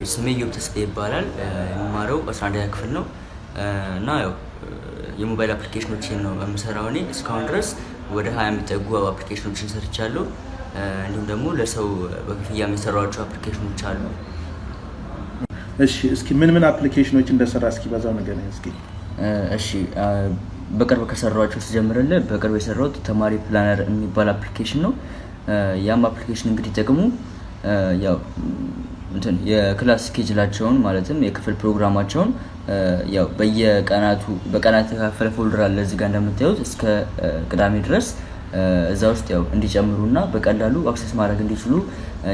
ስሜ ዮብ ተስፋ ይባላል። የምማረው አስራ አንደኛ ክፍል ነው እና ያው የሞባይል አፕሊኬሽኖችን ነው የምሰራው እኔ እስካሁን ድረስ ወደ ሀያ የሚጠጉ አፕሊኬሽኖችን ሰርቻለሁ። እንዲሁም ደግሞ ለሰው በክፍያ የምሰራቸው አፕሊኬሽኖች አሉ። እሺ እስኪ ምን ምን አፕሊኬሽኖች እንደሰራህ እስኪ በዛው ነገር እስኪ እሺ በቅርብ ከሰራኋቸው ስጀምርልህ በቅርብ የሰራሁት ተማሪ planner የሚባል አፕሊኬሽን ነው። ያም አፕሊኬሽን እንግዲህ ጥቅሙ ያው የ class schedule ኣቸውን ማለትም የክፍል ፕሮግራማቸውን ያው በየቀናቱ በቀናት የተካፈለ folder አለ እዚህ ጋር እንደምታዩት እስከ ቅዳሜ ድረስ እዛ ውስጥ ያው እንዲጨምሩና በቀላሉ access ማድረግ እንዲችሉ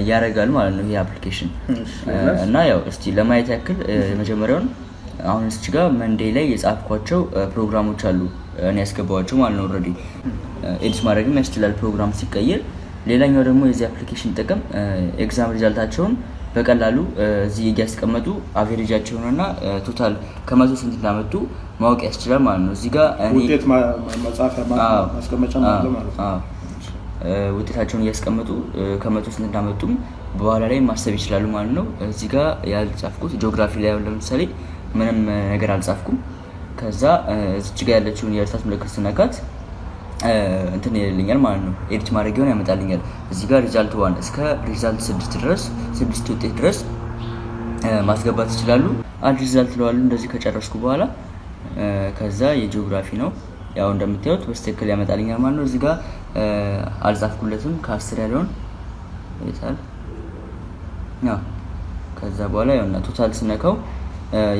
ያደርጋል ማለት ነው ይሄ አፕሊኬሽን እና ያው እስቲ ለማየት ያክል የመጀመሪያውን አሁን እዚች ጋር Monday ላይ የጻፍኳቸው ፕሮግራሞች አሉ እኔ ያስገባኋቸው ማለት ነው። already edit ማድረግም ያስችላል ፕሮግራም ሲቀየር። ሌላኛው ደግሞ የዚህ አፕሊኬሽን ጥቅም exam result ኣቸውን በቀላሉ እዚህ እያስቀመጡ average ኣቸውንና total ከመቶ ስንት እንዳመጡ ማወቅ ያስችላል ማለት ነው። እዚህ ጋር ውጤት መጻፊያ ማስቀመጫ አለ ማለት ነው። ውጤታቸውን እያስቀመጡ ከመቶ ስንት እንዳመጡም በኋላ ላይ ማሰብ ይችላሉ ማለት ነው። እዚህ ጋር ያልጻፍኩት ጂኦግራፊ ላይ ለምሳሌ ምንም ነገር አልጻፍኩም። ከዛ እዚች ጋር ያለችውን የእርሳስ ምልክት ስነካት እንትን ይልኛል ማለት ነው። edit ማድረጊያውን ያመጣልኛል። እዚህ ጋር result one እስከ result ስድስት ድረስ ስድስት ውጤት ድረስ ማስገባት ይችላሉ። አንድ result ለዋሉ እንደዚህ ከጨረስኩ በኋላ ከዛ የጂኦግራፊ ነው ያው እንደምታዩት በትክክል ያመጣልኛል ማለት ነው። እዚህ ጋር አልጻፍኩለትም ከአስር ያለውን ይታል ከዛ በኋላ ያውና total ስነካው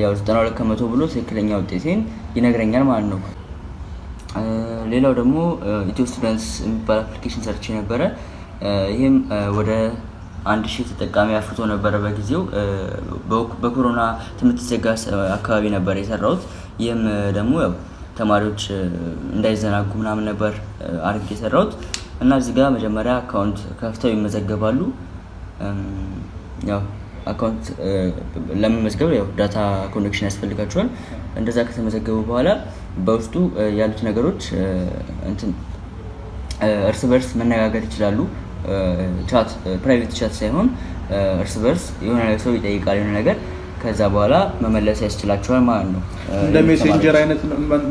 ያው 92 ከመቶ ብሎ ትክክለኛ ውጤቴን ይነግረኛል ማለት ነው። ሌላው ደግሞ ኢትዮ Students የሚባል application ሰርቼ ነበረ። ይህም ወደ አንድ ሺህ ተጠቃሚ አፍርቶ ነበረ በጊዜው በኮሮና ትምህርት ሲዘጋ አካባቢ ነበር የሰራሁት። ይህም ደግሞ ያው ተማሪዎች እንዳይዘናጉ ምናምን ነበር አድርጌ የሰራሁት እና እዚህ ጋር መጀመሪያ account ከፍተው ይመዘገባሉ። ያው account ለመመዝገብ ያው data connection ያስፈልጋቸዋል። እንደዛ ከተመዘገቡ በኋላ በውስጡ ያሉት ነገሮች እንትን እርስ በርስ መነጋገር ይችላሉ። chat private chat ሳይሆን እርስ በርስ የሆነ ሰው ይጠይቃል የሆነ ነገር ከዛ በኋላ መመለስ ያስችላቸዋል ማለት ነው። እንደ ሜሴንጀር አይነት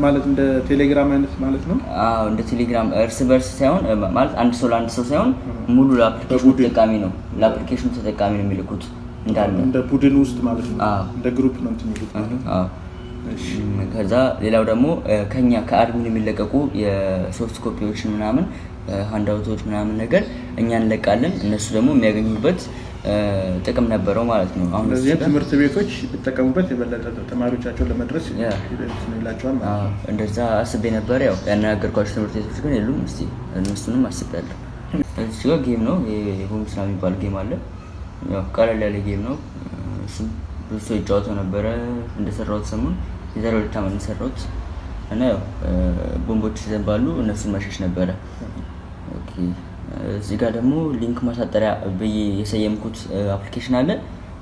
ማለት እንደ ቴሌግራም አይነት ማለት ነው። አዎ እንደ ቴሌግራም እርስ በርስ ሳይሆን ማለት አንድ ሰው ለአንድ ሰው ሳይሆን ሙሉ ለ application ኡ ተጠቃሚ ነው ለ application ኡ ተጠቃሚ ነው የሚልኩት እንዳለ እንደ ቡድን ውስጥ ማለት ነው። አዎ። እንደ group ነው እንትን የሚሉት። አዎ። ከዛ ሌላው ደግሞ ከኛ ከ admin የሚለቀቁ የ soft copy ዎችን ምናምን handout ኦች ምናምን ነገር እኛ እንለቃለን። እነሱ ደግሞ የሚያገኙበት ጥቅም ነበረው ማለት ነው። አሁን ትምህርት ቤቶች ቢጠቀሙበት የበለጠ ተማሪዎቻቸውን ለመድረስ ይላቸዋል እንደዛ አስቤ ነበር። ያው ያነጋገርኳቸው ትምህርት ቤቶች ግን የሉም። እስቲ እነሱንም አስቤያለሁ። እዚህ ጋር game ነው ሆም ስራ የሚባል game አለ። ያው ቀለል ያለ game ነው። እሱም ብዙ ሰው ይጫወተው ነበረ እንደሰራሁት ሰሞን የዛሬ ሁለት ዓመት እንደሰራሁት እና ያው ቦምቦች ይዘንባሉ እነሱን መሸሽ ነበረ። እዚህ ጋር ደግሞ link ማሳጠሪያ ብዬ የሰየምኩት application አለ።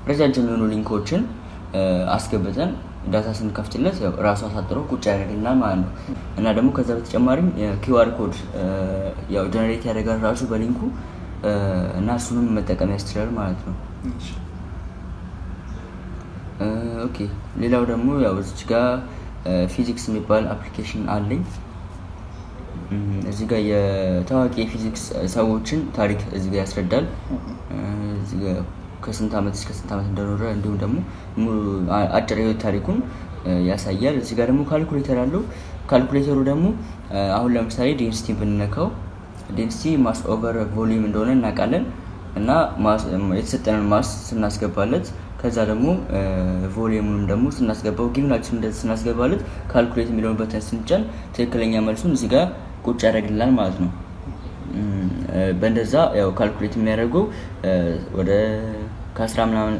ረጃጅም የሆኑ link ኦችን አስገብተን data ስንከፍትለት ራሱ አሳጥሮ ቁጭ ያደርግልናል ማለት ነው። እና ደግሞ ከዛ በተጨማሪም የ QR code ያው generate ያደርጋል ራሱ በ link ኡ እና እሱንም መጠቀም ያስችላል ማለት ነው። okay ሌላው ደግሞ ያው እዚች ጋር ፊዚክስ የሚባል application አለኝ። እዚህ ጋር የታዋቂ የፊዚክስ ሰዎችን ታሪክ እዚህ ጋር ያስረዳል። ከስንት ዓመት እስከ ስንት ዓመት እንደኖረ እንዲሁም ደግሞ አጭር የህይወት ታሪኩን ያሳያል። እዚህ ጋር ደግሞ ካልኩሌተር አለው። ካልኩሌተሩ ደግሞ አሁን ለምሳሌ density ብንነካው density mass over volume እንደሆነ እናውቃለን እና የተሰጠንን mass ስናስገባለት ከዛ ደግሞ volume ኡንም ደግሞ ስናስገባው given ኣችን እንደዚህ ስናስገባለት calculate የሚለውን button ስንጫን ትክክለኛ መልሱን እዚህ ጋር ቁጭ ያደርግልናል ማለት ነው። በእንደዛ ያው calculate የሚያደርገው ወደ ከአስራ ምናምን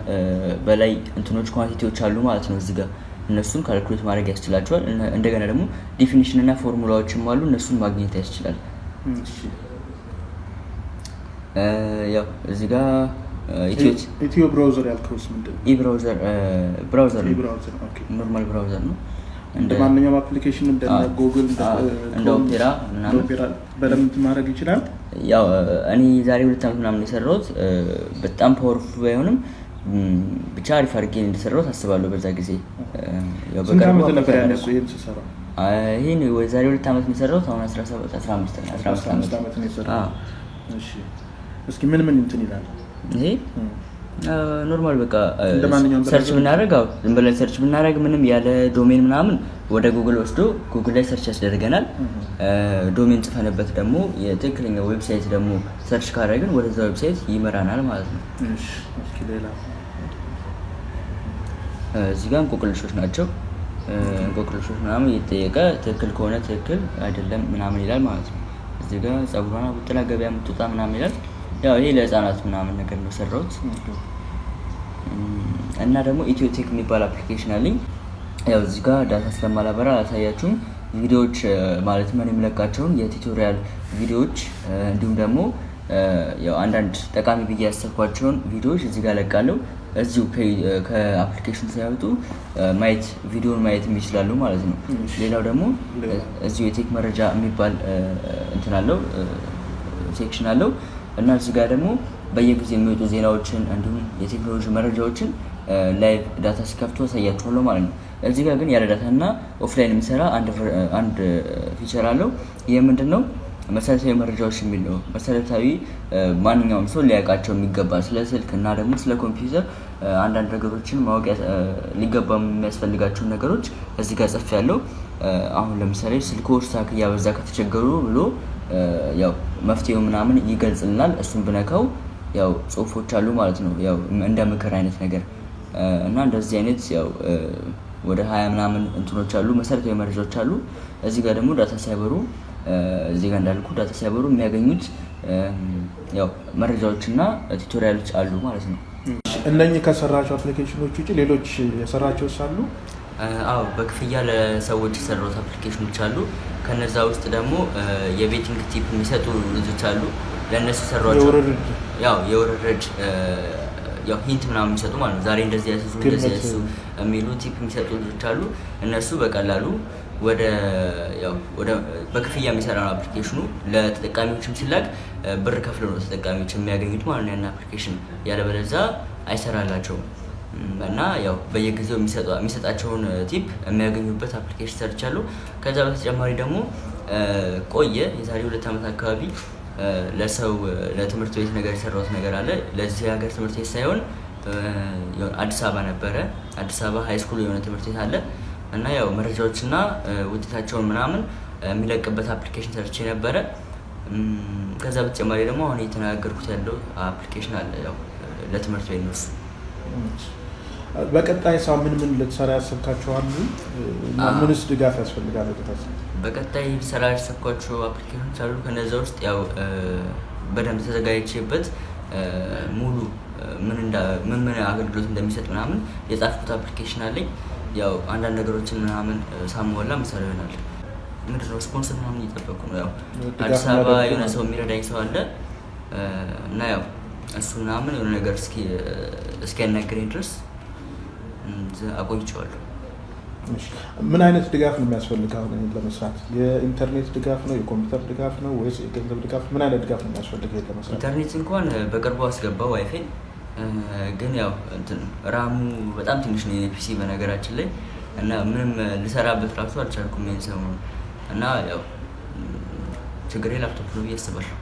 በላይ እንትኖች quantity ዎች አሉ ማለት ነው እዚህ ጋር እነሱን calculate ማድረግ ያስችላቸዋል። እንደገና ደግሞ definition እና ፎርሙላዎችም አሉ እነሱን ማግኘት ያስችላል። ያው እዚህ ጋር ኢትዮ Browser ያልከውስ ምንድን ነው? ኢ browser browser normal browser ነው። እንደ ማንኛውም application እንደ ጉግል እንደ ኦፔራ በደንብ ማድረግ ይችላል። ያው እኔ ዛሬ ሁለት ዓመት ምናምን የሰራሁት በጣም powerful ባይሆንም ብቻ አሪፍ አድርጌ እንደሰራሁት አስባለሁ። በዛ ጊዜ ይህን የዛሬ ሁለት ዓመት የሰራሁት። አሁን 17 15 ነው 15 አስራ አምስት ዓመት እስኪ ምን ምን እንትን ይላል? ይሄ normal በቃ search? ብናደርግ አዎ ዝም ብለን search ብናደርግ ምንም ያለ domain ምናምን ወደ ጉግል ወስዶ ጉግል ላይ search ያስደርገናል። domain ጽፈንበት ደግሞ የትክክለኛ website ደግሞ search ካደረግን ወደዛ website ይመራናል ማለት ነው። እዚህ ጋር እንቆቅልሾች ናቸው። እንቆቅልሾች ምናምን እየተጠየቀ ትክክል ከሆነ ትክክል አይደለም ምናምን ይላል ማለት ነው። እዚህ ጋር ጸጉሯን አቡጥላ ገበያ የምትወጣ ምናምን ይላል። ያው ይሄ ለህፃናት ምናምን ነገር ነው ሰራሁት። እና ደግሞ ኢትዮቴክ የሚባል application አለኝ። ያው እዚህ ጋር data ስለማላበራ አላሳያችሁም። ቪዲዮዎች ማለት ምን የምለቃቸውን የ tutorial ቪዲዮዎች እንዲሁም ደግሞ ያው አንዳንድ ጠቃሚ ብዬ ያሰብኳቸውን ቪዲዮዎች እዚህ ጋር እለቃለሁ። እዚሁ ከ application ሳይወጡ ማየት ቪዲዮን ማየት ይችላሉ ማለት ነው። ሌላው ደግሞ እዚሁ የ tech መረጃ የሚባል እንትን አለው section አለው እና እዚህ ጋር ደግሞ በየጊዜው የሚወጡ ዜናዎችን እንዲሁም የቴክኖሎጂ መረጃዎችን live data ሲከፍቱ አሳያችኋለሁ ማለት ነው። እዚህ ጋር ግን ያለ data እና offline የሚሰራ አንድ feature አለው። ይህ ምንድን ነው? መሰረታዊ መረጃዎች የሚል ነው። መሰረታዊ ማንኛውም ሰው ሊያውቃቸው የሚገባ ስለ ስልክ እና ደግሞ ስለ ኮምፒውተር አንዳንድ ነገሮችን ማወቅ ሊገባ የሚያስፈልጋቸውን ነገሮች እዚህ ጋር ጽፍ ያለው አሁን ለምሳሌ ስልኮ stuck እያበዛ ከተቸገሩ ብሎ ያው መፍትሄው ምናምን ይገልጽልናል። እሱን ብነካው ያው ጽሁፎች አሉ ማለት ነው። ያው እንደ ምክር አይነት ነገር እና እንደዚህ አይነት ያው ወደ ሀያ ምናምን እንትኖች አሉ፣ መሰረታዊ መረጃዎች አሉ። እዚህ ጋር ደግሞ data ሳይበሩ እዚህ ጋር እንዳልኩ data ሳይበሩ የሚያገኙት ያው መረጃዎችና tutorial ኦች አሉ ማለት ነው። እነኚህ ከሰራቸው application ኦች ውጭ ሌሎች የሰራቸው እ፣ አዎ በክፍያ ለሰዎች የሰሩት application ኦች አሉ። ከነዛ ውስጥ ደግሞ የ betting tip የሚሰጡ ልጆች አሉ። ለእነሱ የሰሯቸው የውርርድ ያው የውርርድ እ፣ ያው hint ምናምን የሚሰጡ ማለት ነው። ዛሬ እንደዚህ ያስሱ እንደዚህ ያስሱ የሚሉ tip የሚሰጡ ልጆች አሉ። እነሱ በቀላሉ ወደ ያው ወደ በክፍያ የሚሰራ ነው አፕሊኬሽኑ። ለተጠቃሚዎችም ሲላክ ብር ከፍለው ነው ተጠቃሚዎች የሚያገኙት ማለት ነው ያን አፕሊኬሽን ያለበለዛ አይሰራላቸውም። እና ያው በየጊዜው የሚሰጣቸውን tip የሚያገኙበት አፕሊኬሽን ሰርቻለሁ። ከዛ በተጨማሪ ደግሞ እ፣ ቆየ የዛሬ ሁለት ዓመት አካባቢ እ፣ ለሰው ለትምህርት ቤት ነገር የሰራሁት ነገር አለ። ለዚህ ሀገር ትምህርት ቤት ሳይሆን አዲስ አበባ ነበረ። አዲስ አበባ high school የሆነ ትምህርት ቤት አለ እና ያው መረጃዎችና ውጤታቸውን ምናምን የሚለቅበት አፕሊኬሽን ሰርቼ ነበረ። ከዛ በተጨማሪ ደግሞ አሁን እየተነጋገርኩት ያለው አፕሊኬሽን አለ ያው ለትምህርት ቤት ነው በቀጣይ ሰው ምን ምን ልትሰራ ያሰብካቸው አሉ? ምንስ ድጋፍ ያስፈልጋል? በቀጣይ ሰራ ያሰብኳቸው አፕሊኬሽኖች አሉ። ከነዛ ውስጥ ያው በደንብ ተዘጋጅቼበት ሙሉ ምን ምን አገልግሎት እንደሚሰጥ ምናምን የጻፍኩት አፕሊኬሽን አለኝ። ያው አንዳንድ ነገሮችን ምናምን ሳሟላ ምሳሌ ይሆናል። ምንድን ነው ስፖንሰር ምናምን እየጠበቁ ነው። ያው አዲስ አበባ የሆነ ሰው የሚረዳኝ ሰው አለ እና ያው እሱ ምናምን የሆነ ነገር እስኪ እስኪያናግረኝ ድረስ አቆይቼዋለሁ። እሺ። ምን አይነት ድጋፍ ነው የሚያስፈልግ አሁን ይሄን ለመስራት? የኢንተርኔት ድጋፍ ነው? የኮምፒውተር ድጋፍ ነው ወይስ የገንዘብ ድጋፍ? ምን አይነት ድጋፍ ነው የሚያስፈልግ ይሄን ለመስራት? ኢንተርኔት እንኳን በቅርቡ አስገባ ዋይፋይ ግን ያው እንትን RAM ኡ በጣም ትንሽ ነው የ PC በነገራችን ላይ እና ምንም ልሰራበት ራሱ አልቻልኩም ይሄን ሰሞኑን እና ያው ችግሬ ላፕቶፕ ነው ብዬ አስባለሁ።